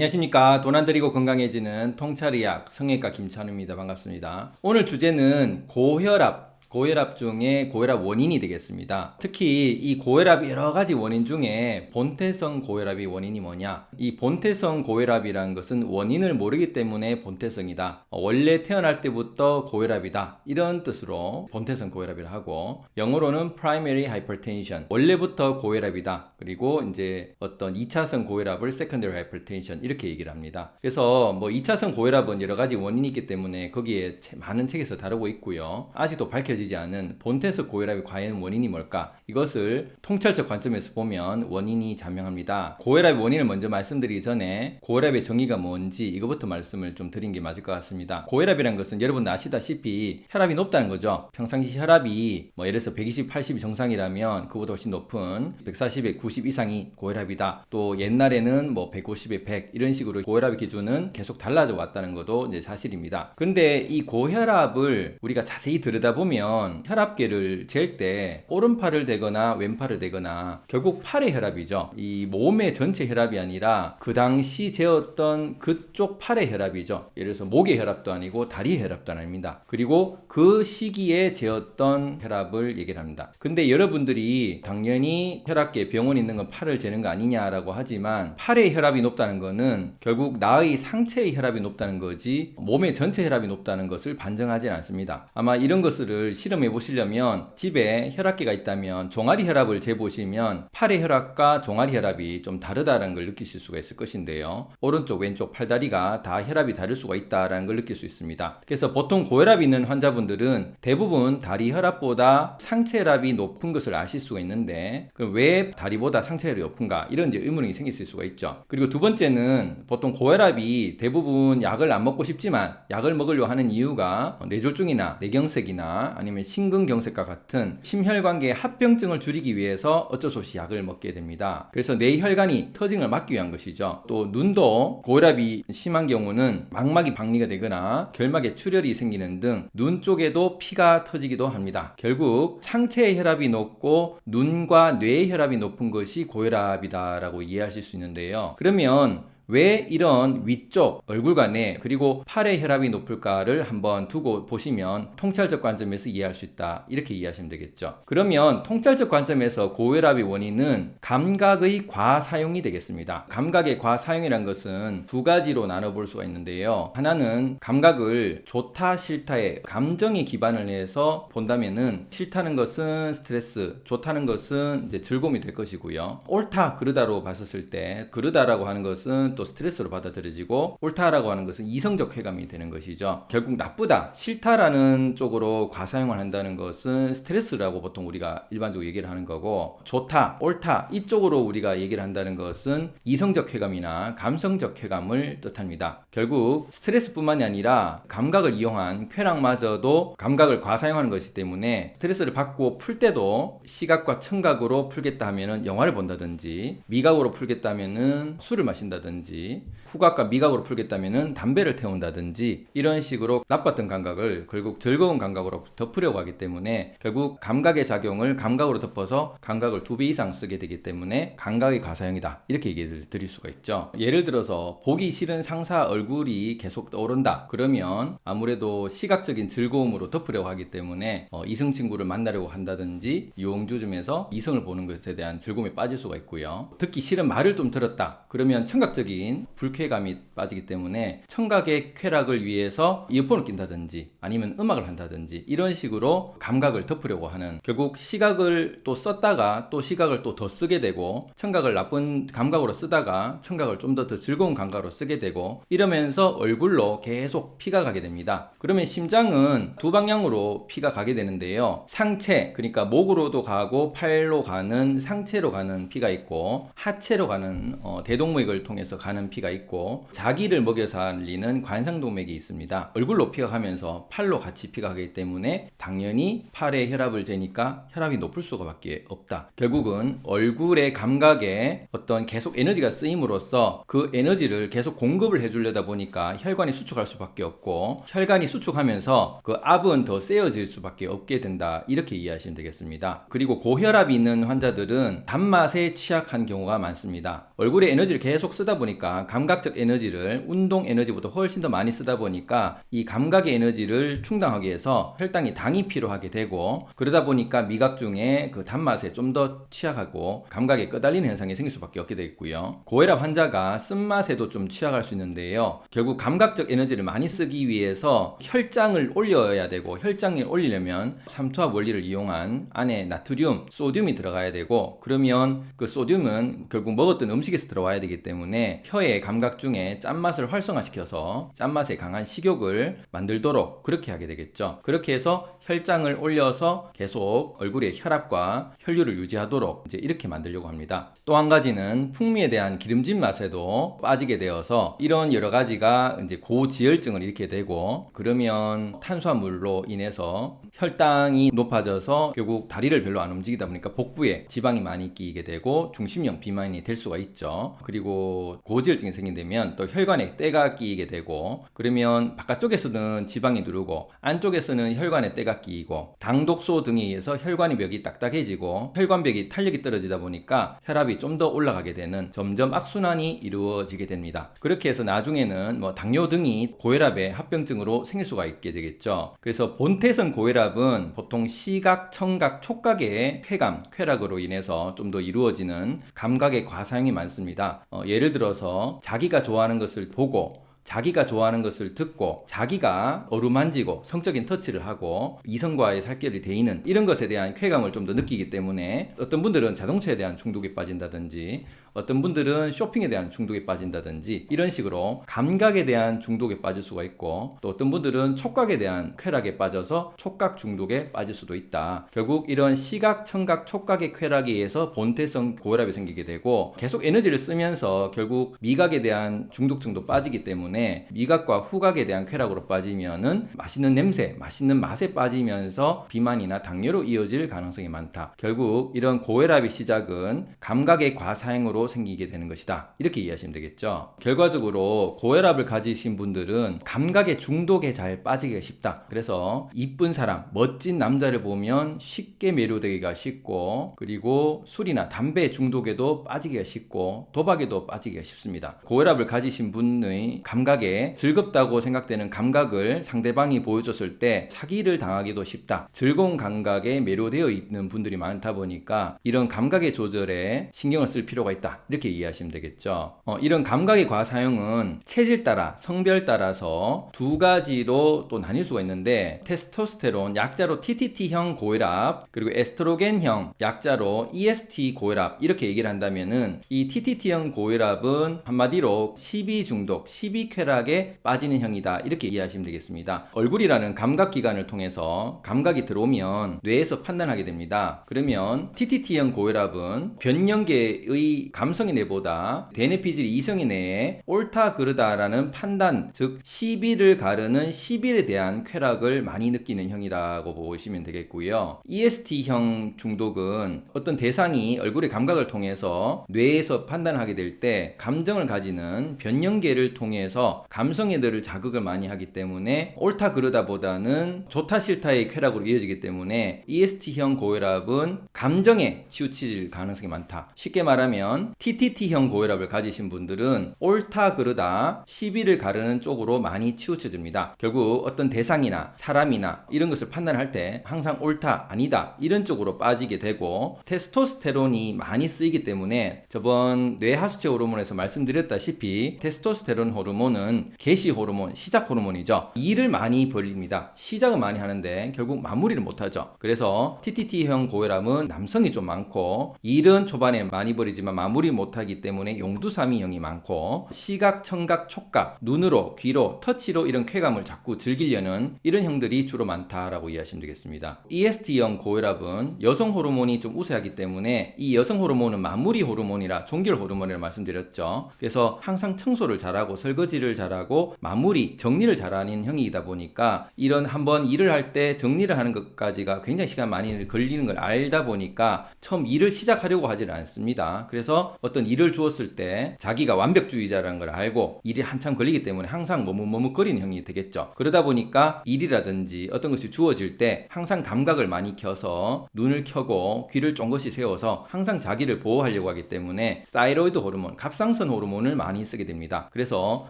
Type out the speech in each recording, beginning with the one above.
안녕하십니까. 돈 안 들이고 건강해지는 통찰의학 성형외과 김찬우입니다. 반갑습니다. 오늘 주제는 고혈압 고혈압 중에 고혈압 원인이 되겠습니다. 특히 이 고혈압 여러 가지 원인 중에 본태성 고혈압이 원인이 뭐냐? 이 본태성 고혈압이라는 것은 원인을 모르기 때문에 본태성이다. 원래 태어날 때부터 고혈압이다. 이런 뜻으로 본태성 고혈압이라 하고 영어로는 primary hypertension. 원래부터 고혈압이다. 그리고 이제 어떤 2차성 고혈압을 secondary hypertension 이렇게 얘기를 합니다. 그래서 뭐 2차성 고혈압은 여러 가지 원인이 있기 때문에 거기에 많은 책에서 다루고 있고요. 아직도 밝혀지 밝혀지지 않은 본태성 고혈압의 과연 원인이 뭘까? 이것을 통찰적 관점에서 보면 원인이 자명합니다. 고혈압의 원인을 먼저 말씀드리기 전에 고혈압의 정의가 뭔지 이것부터 말씀을 좀 드린 게 맞을 것 같습니다. 고혈압이라는 것은 여러분 아시다시피 혈압이 높다는 거죠. 평상시 혈압이 뭐 예를 들어서 120, 80이 정상이라면 그보다 훨씬 높은 140에 90 이상이 고혈압이다. 또 옛날에는 뭐 150에 100 이런 식으로 고혈압의 기준은 계속 달라져 왔다는 것도 이제 사실입니다. 근데 이 고혈압을 우리가 자세히 들여다보면 보면 혈압계를 잴 때 오른팔을 대거나 왼팔을 대거나 결국 팔의 혈압이죠. 이 몸의 전체 혈압이 아니라 그 당시 재었던 그쪽 팔의 혈압이죠. 예를 들어서 목의 혈압도 아니고 다리의 혈압도 아닙니다. 그리고 그 시기에 재었던 혈압을 얘기를 합니다. 근데 여러분들이 당연히 혈압계 병원에 있는 건 팔을 재는 거 아니냐라고 하지만 팔의 혈압이 높다는 거는 결국 나의 상체의 혈압이 높다는 거지 몸의 전체 혈압이 높다는 것을 반증하지 않습니다. 아마 이런 것을 실험해 보시려면 집에 혈압계가 있다면 종아리 혈압을 재보시면 팔의 혈압과 종아리 혈압이 좀 다르다는 걸 느끼실 수가 있을 것인데요. 오른쪽 왼쪽 팔다리가 다 혈압이 다를 수가 있다는 걸 느낄 수 있습니다. 그래서 보통 고혈압이 있는 환자분들은 대부분 다리 혈압보다 상체 혈압이 높은 것을 아실 수가 있는데 왜 다리보다 상체 혈압이 높은가 이런 이제 의문이 생기실 수가 있죠. 그리고 두 번째는 보통 고혈압이 대부분 약을 안 먹고 싶지만 약을 먹으려 하는 이유가 뇌졸중이나 뇌경색이나 아니면 아니면 심근경색과 같은 심혈관계 합병증을 줄이기 위해서 어쩔 수 없이 약을 먹게 됩니다. 그래서 뇌 혈관이 터짐을 막기 위한 것이죠. 또 눈도 고혈압이 심한 경우는 망막이 박리가 되거나 결막에 출혈이 생기는 등 눈 쪽에도 피가 터지기도 합니다. 결국 상체의 혈압이 높고 눈과 뇌의 혈압이 높은 것이 고혈압이다라고 이해하실 수 있는데요. 그러면 왜 이런 위쪽 얼굴관에 그리고 팔의 혈압이 높을까를 한번 두고 보시면 통찰적 관점에서 이해할 수 있다. 이렇게 이해하시면 되겠죠. 그러면 통찰적 관점에서 고혈압의 원인은 감각의 과사용이 되겠습니다. 감각의 과사용이란 것은 두 가지로 나눠볼 수가 있는데요. 하나는 감각을 좋다 싫다에 감정에 기반을 해서 본다면은 싫다는 것은 스트레스 좋다는 것은 이제 즐거움이 될 것이고요. 옳다 그르다로 봤었을 때 그르다라고 하는 것은 또 스트레스로 받아들여지고 옳다라고 하는 것은 이성적 쾌감이 되는 것이죠. 결국 나쁘다, 싫다라는 쪽으로 과사용을 한다는 것은 스트레스라고 보통 우리가 일반적으로 얘기를 하는 거고 좋다, 옳다 이쪽으로 우리가 얘기를 한다는 것은 이성적 쾌감이나 감성적 쾌감을 뜻합니다. 결국 스트레스뿐만이 아니라 감각을 이용한 쾌락마저도 감각을 과사용하는 것이기 때문에 스트레스를 받고 풀 때도 시각과 청각으로 풀겠다 하면은 영화를 본다든지 미각으로 풀겠다 하면은 술을 마신다든지 한다든지 후각과 미각으로 풀겠다면 담배를 태운다든지 이런 식으로 나빴던 감각을 결국 즐거운 감각으로 덮으려고 하기 때문에 결국 감각의 작용을 감각으로 덮어서 감각을 두 배 이상 쓰게 되기 때문에 감각의 과사용이다. 이렇게 얘기를 드릴 수가 있죠. 예를 들어서 보기 싫은 상사 얼굴이 계속 떠오른다. 그러면 아무래도 시각적인 즐거움으로 덮으려고 하기 때문에 어, 이성 친구를 만나려고 한다든지 유흥주점에서 이성을 보는 것에 대한 즐거움에 빠질 수가 있고요. 듣기 싫은 말을 좀 들었다. 그러면 청각적인 정신 불쾌감이 빠지기 때문에 청각의 쾌락을 위해서 이어폰을 낀다든지 아니면 음악을 한다든지 이런 식으로 감각을 덮으려고 하는 결국 시각을 또 썼다가 또 시각을 또 더 쓰게 되고 청각을 나쁜 감각으로 쓰다가 청각을 좀 더 더 즐거운 감각으로 쓰게 되고 이러면서 얼굴로 계속 피가 가게 됩니다. 그러면 심장은 두 방향으로 피가 가게 되는데요. 상체 그러니까 목으로도 가고 팔로 가는 상체로 가는 피가 있고 하체로 가는 어, 대동맥을 통해서 가는 피가 있고 자기를 먹여 살리는 관상동맥이 있습니다. 얼굴로 피가 가면서 팔로 같이 피가 가기 때문에 당연히 팔에 혈압을 재니까 혈압이 높을 수밖에 없다. 결국은 얼굴의 감각에 어떤 계속 에너지가 쓰임으로써 그 에너지를 계속 공급을 해주려다 보니까 혈관이 수축할 수밖에 없고 혈관이 수축하면서 그 압은 더 세어질 수밖에 없게 된다. 이렇게 이해하시면 되겠습니다. 그리고 고혈압이 있는 환자들은 단맛에 취약한 경우가 많습니다. 얼굴에 에너지를 계속 쓰다 보니 보니까 감각적 에너지를 운동 에너지보다 훨씬 더 많이 쓰다 보니까 이 감각의 에너지를 충당하기 위해서 혈당이 당이 필요하게 되고 그러다 보니까 미각 중에 그 단맛에 좀 더 취약하고 감각에 끄달리는 현상이 생길 수밖에 없게 되겠고요. 고혈압 환자가 쓴맛에도 좀 취약할 수 있는데요. 결국 감각적 에너지를 많이 쓰기 위해서 혈장을 올려야 되고 혈장을 올리려면 삼투압 원리를 이용한 안에 나트륨, 소듐이 들어가야 되고 그러면 그 소듐은 결국 먹었던 음식에서 들어와야 되기 때문에 혀의 감각 중에 짠맛을 활성화시켜서 짠맛에 강한 식욕을 만들도록 그렇게 하게 되겠죠. 그렇게 해서 혈장을 올려서 계속 얼굴의 혈압과 혈류를 유지하도록 이제 이렇게 만들려고 합니다. 또 한 가지는 풍미에 대한 기름진 맛에도 빠지게 되어서 이런 여러 가지가 이제 고지혈증을 일으키게 되고 그러면 탄수화물로 인해서 혈당이 높아져서 결국 다리를 별로 안 움직이다 보니까 복부에 지방이 많이 끼게 되고 중심형 비만이 될 수가 있죠. 그리고 고지혈증이 생긴다면 또 혈관에 때가 끼게 되고 그러면 바깥쪽에서는 지방이 누르고 안쪽에서는 혈관에 때가 끼고 당독소 등에 의해서 혈관의 벽이 딱딱해지고 혈관벽이 탄력이 떨어지다 보니까 혈압이 좀 더 올라가게 되는 점점 악순환이 이루어지게 됩니다. 그렇게 해서 나중에는 뭐 당뇨 등이 고혈압의 합병증으로 생길 수가 있게 되겠죠. 그래서 본태성 고혈압은 보통 시각, 청각, 촉각의 쾌감, 쾌락으로 인해서 좀 더 이루어지는 감각의 과사용이 많습니다. 어, 예를 들어서 자기가 좋아하는 것을 보고 자기가 좋아하는 것을 듣고 자기가 어루만지고 성적인 터치를 하고 이성과의 살결이 데이는 이런 것에 대한 쾌감을 좀 더 느끼기 때문에 어떤 분들은 자동차에 대한 중독에 빠진다든지 어떤 분들은 쇼핑에 대한 중독에 빠진다든지 이런 식으로 감각에 대한 중독에 빠질 수가 있고 또 어떤 분들은 촉각에 대한 쾌락에 빠져서 촉각 중독에 빠질 수도 있다. 결국 이런 시각, 청각, 촉각의 쾌락에 의해서 본태성 고혈압이 생기게 되고 계속 에너지를 쓰면서 결국 미각에 대한 중독증도 빠지기 때문에 미각과 후각에 대한 쾌락으로 빠지면은 맛있는 냄새, 맛있는 맛에 빠지면서 비만이나 당뇨로 이어질 가능성이 많다. 결국 이런 고혈압의 시작은 감각의 과사행으로 생기게 되는 것이다. 이렇게 이해하시면 되겠죠. 결과적으로 고혈압을 가지신 분들은 감각의 중독에 잘 빠지기가 쉽다. 그래서 이쁜 사람, 멋진 남자를 보면 쉽게 매료되기가 쉽고 그리고 술이나 담배 중독에도 빠지기가 쉽고 도박에도 빠지기가 쉽습니다. 고혈압을 가지신 분의 감각 에 즐겁다고 생각되는 감각을 상대방이 보여줬을 때 사기를 당하기도 쉽다. 즐거운 감각에 매료되어 있는 분들이 많다 보니까 이런 감각의 조절에 신경을 쓸 필요가 있다. 이렇게 이해하시면 되겠죠. 어, 이런 감각의 과사용은 체질 따라, 성별 따라서 두 가지로 또 나뉠 수가 있는데 테스토스테론 약자로 TTT형 고혈압 그리고 에스트로겐형 약자로 EST 고혈압 이렇게 얘기를 한다면은 이 TTT형 고혈압은 한마디로 12 중독, 12 쾌락에 빠지는 형이다 이렇게 이해하시면 되겠습니다. 얼굴이라는 감각 기관을 통해서 감각이 들어오면 뇌에서 판단하게 됩니다. 그러면 TTT형 고혈압은 변형계의 감성의 뇌보다 대뇌피질 이성의 뇌에 옳다 그르다라는 판단 즉 시비를 가르는 시비에 대한 쾌락을 많이 느끼는 형이라고 보시면 되겠고요. EST형 중독은 어떤 대상이 얼굴의 감각을 통해서 뇌에서 판단하게 될 때 감정을 가지는 변형계를 통해서 감성의 뇌를 자극을 많이 하기 때문에 옳다 그르다보다는 좋다 싫다의 쾌락으로 이어지기 때문에 EST형 고혈압은 감정에 치우칠 가능성이 많다. 쉽게 말하면 TTT형 고혈압을 가지신 분들은 옳다 그르다 시비를 가르는 쪽으로 많이 치우쳐집니다. 결국 어떤 대상이나 사람이나 이런 것을 판단할 때 항상 옳다 아니다 이런 쪽으로 빠지게 되고 테스토스테론이 많이 쓰이기 때문에 저번 뇌하수체 호르몬에서 말씀드렸다시피 테스토스테론 호르몬 은 개시 호르몬, 시작 호르몬이죠. 일을 많이 벌립니다. 시작은 많이 하는데 결국 마무리를 못하죠. 그래서 TTT형 고혈압은 남성이 좀 많고 일은 초반에 많이 벌이지만 마무리 못하기 때문에 용두사미형이 많고 시각, 청각, 촉각, 눈으로, 귀로, 터치로 이런 쾌감을 자꾸 즐기려는 이런 형들이 주로 많다라고 이해하시면 되겠습니다. EST형 고혈압은 여성 호르몬이 좀 우세하기 때문에 이 여성 호르몬은 마무리 호르몬이라 종결 호르몬이라 말씀드렸죠. 그래서 항상 청소를 잘하고 설거지 를 처리를 잘하고 마무리 정리를 잘하는 형이다 보니까 이런 한번 일을 할 때 정리를 하는 것까지가 굉장히 시간 많이 걸리는 걸 알다 보니까 처음 일을 시작하려고 하지는 않습니다. 그래서 어떤 일을 주었을 때 자기가 완벽주의자라는 걸 알고 일이 한참 걸리기 때문에 항상 머뭇머뭇거리는 형이 되겠죠. 그러다 보니까 일이라든지 어떤 것이 주어질 때 항상 감각을 많이 켜서 눈을 켜고 귀를 쫑긋이 세워서 항상 자기를 보호하려고 하기 때문에 thyroid 호르몬, 갑상선 호르몬을 많이 쓰게 됩니다. 그래서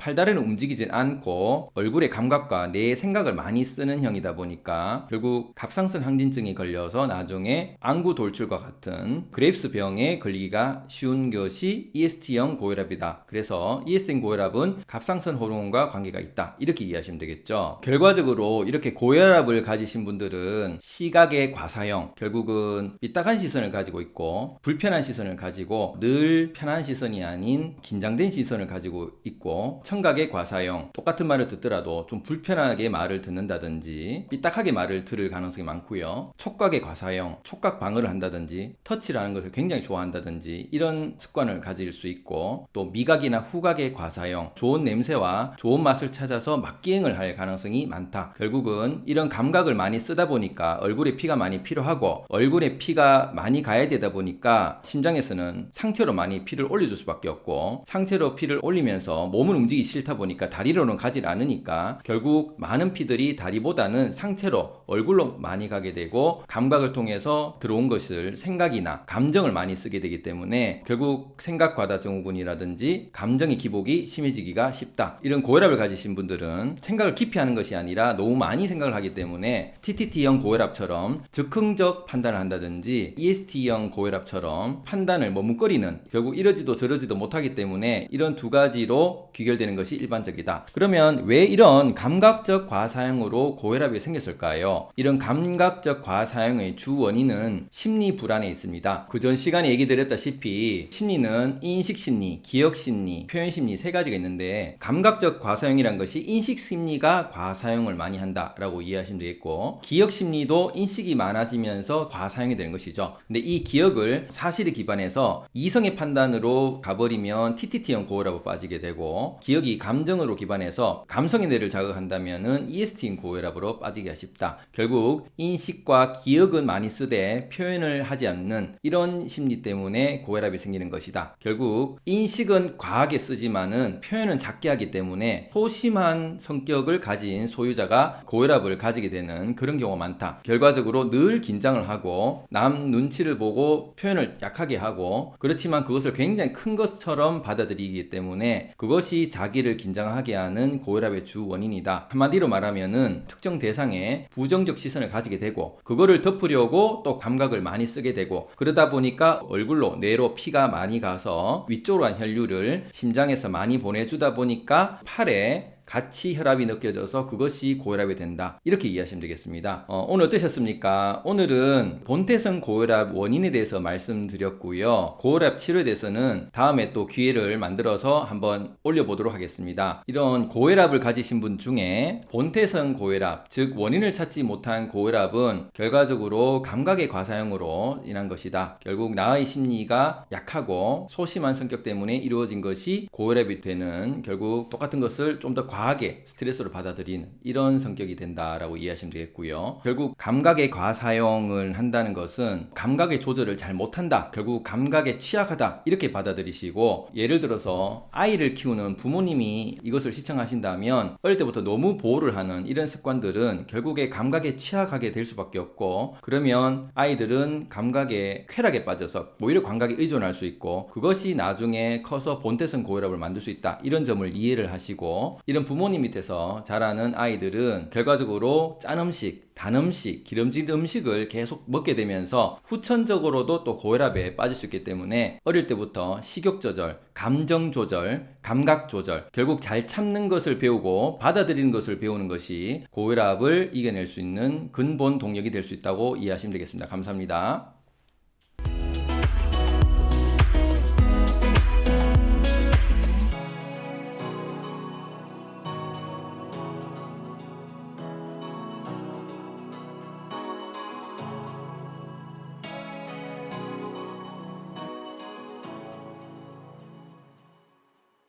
팔다리는 움직이질 않고 얼굴의 감각과 내 생각을 많이 쓰는 형이다 보니까 결국 갑상선 항진증이 걸려서 나중에 안구 돌출과 같은 그레이브스 병에 걸리기가 쉬운 것이 EST형 고혈압이다. 그래서 EST형 고혈압은 갑상선 호르몬과 관계가 있다. 이렇게 이해하시면 되겠죠. 결과적으로 이렇게 고혈압을 가지신 분들은 시각의 과사용, 결국은 삐딱한 시선을 가지고 있고 불편한 시선을 가지고 늘 편한 시선이 아닌 긴장된 시선을 가지고 있고 청각 의 과사형, 똑같은 말을 듣더라도 좀 불편하게 말을 듣는다든지 삐딱하게 말을 들을 가능성이 많고요. 촉각의 과사형, 촉각 방어를 한다든지 터치라는 것을 굉장히 좋아한다든지 이런 습관을 가질 수 있고 또 미각이나 후각의 과사형, 좋은 냄새와 좋은 맛을 찾아서 막기행을 할 가능성이 많다. 결국은 이런 감각을 많이 쓰다 보니까 얼굴에 피가 많이 필요하고 얼굴에 피가 많이 가야 되다 보니까 심장에서는 상체로 많이 피를 올려줄 수밖에 없고 상체로 피를 올리면서 몸은 움직이기 싫다 보니까 다리로는 가지 않으니까 결국 많은 피들이 다리보다는 상체로 얼굴로 많이 가게 되고 감각을 통해서 들어온 것을 생각이나 감정을 많이 쓰게 되기 때문에 결국 생각 과다 증후군이라든지 감정의 기복이 심해지기가 쉽다. 이런 고혈압을 가지신 분들은 생각을 깊이 하는 것이 아니라 너무 많이 생각을 하기 때문에 TTT형 고혈압처럼 즉흥적 판단을 한다든지 EST형 고혈압처럼 판단을 머뭇거리는 결국 이러지도 저러지도 못하기 때문에 이런 두 가지로 귀결되는 것이 일반적이다. 그러면 왜 이런 감각적 과사형으로 고혈압이 생겼을까요? 이런 감각적 과사형의 주 원인은 심리 불안에 있습니다. 그 전 시간에 얘기 드렸다시피 심리는 인식 심리, 기억 심리, 표현 심리 세 가지가 있는데 감각적 과사형이란 것이 인식 심리가 과사형을 많이 한다 라고 이해하시면 되겠고 기억 심리도 인식이 많아지면서 과사형이 되는 것이죠. 근데 이 기억을 사실에 기반해서 이성의 판단으로 가버리면 TTT형 고혈압으로 빠지게 되고 기억이 감정으로 기반해서 감성의 뇌를 자극한다면 은 EST형 고혈압으로 빠지기가 쉽다. 결국 인식과 기억은 많이 쓰되 표현을 하지 않는 이런 심리 때문에 고혈압이 생기는 것이다. 결국 인식은 과하게 쓰지만 은 표현은 작게 하기 때문에 소심한 성격을 가진 소유자가 고혈압을 가지게 되는 그런 경우가 많다. 결과적으로 늘 긴장을 하고 남 눈치를 보고 표현을 약하게 하고 그렇지만 그것을 굉장히 큰 것처럼 받아들이기 때문에 그것이 자기 를 긴장하게 하는 고혈압의 주 원인이다. 한마디로 말하면은 특정 대상에 부정적 시선을 가지게 되고 그거를 덮으려고 또 감각을 많이 쓰게 되고 그러다 보니까 얼굴로 뇌로 피가 많이 가서 위쪽으로 한 혈류를 심장에서 많이 보내주다 보니까 팔에 같이 혈압이 느껴져서 그것이 고혈압이 된다. 이렇게 이해하시면 되겠습니다. 어, 오늘 어떠셨습니까? 오늘은 본태성 고혈압 원인에 대해서 말씀드렸고요. 고혈압 치료에 대해서는 다음에 또 기회를 만들어서 한번 올려보도록 하겠습니다. 이런 고혈압을 가지신 분 중에 본태성 고혈압, 즉 원인을 찾지 못한 고혈압은 결과적으로 감각의 과사형으로 인한 것이다. 결국 나의 심리가 약하고 소심한 성격 때문에 이루어진 것이 고혈압이 되는 결국 똑같은 것을 좀더 과하게 스트레스로 받아들이는 이런 성격이 된다라고 이해하시면 되겠고요. 결국 감각의 과사용을 한다는 것은 감각의 조절을 잘 못한다. 결국 감각에 취약하다. 이렇게 받아들이시고 예를 들어서 아이를 키우는 부모님이 이것을 시청하신다면 어릴 때부터 너무 보호를 하는 이런 습관들은 결국에 감각에 취약하게 될 수밖에 없고 그러면 아이들은 감각에 쾌락에 빠져서 오히려 감각에 의존할 수 있고 그것이 나중에 커서 본태성 고혈압을 만들 수 있다. 이런 점을 이해를 하시고 이런 부모님 밑에서 자라는 아이들은 결과적으로 짠 음식, 단 음식, 기름진 음식을 계속 먹게 되면서 후천적으로도 또 고혈압에 빠질 수 있기 때문에 어릴 때부터 식욕 조절, 감정 조절, 감각 조절, 결국 잘 참는 것을 배우고 받아들이는 것을 배우는 것이 고혈압을 이겨낼 수 있는 근본 동력이 될 수 있다고 이해하시면 되겠습니다. 감사합니다.